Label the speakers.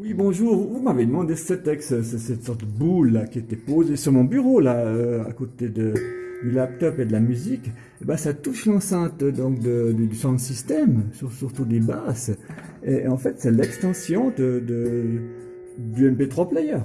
Speaker 1: Oui, bonjour. Vous m'avez demandé ce texte, cette sorte de boule là qui était posée sur mon bureau là, euh, à côté de, du laptop et de la musique. Eh ben, ça touche l'enceinte donc de, du sound system, sur, surtout des basses. Et, en fait, c'est l'extension de, de, du MP3 player.